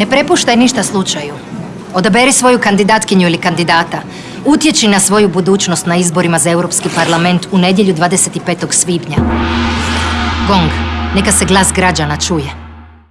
Ne prepuštaj ništa slučaju. Odaberi svoju kandidatkinju ili kandidata. Utječi na svoju budućnost na izborima za Europski parlament u nedjelju 25. svibnja. Gong, neka se glas građana čuje.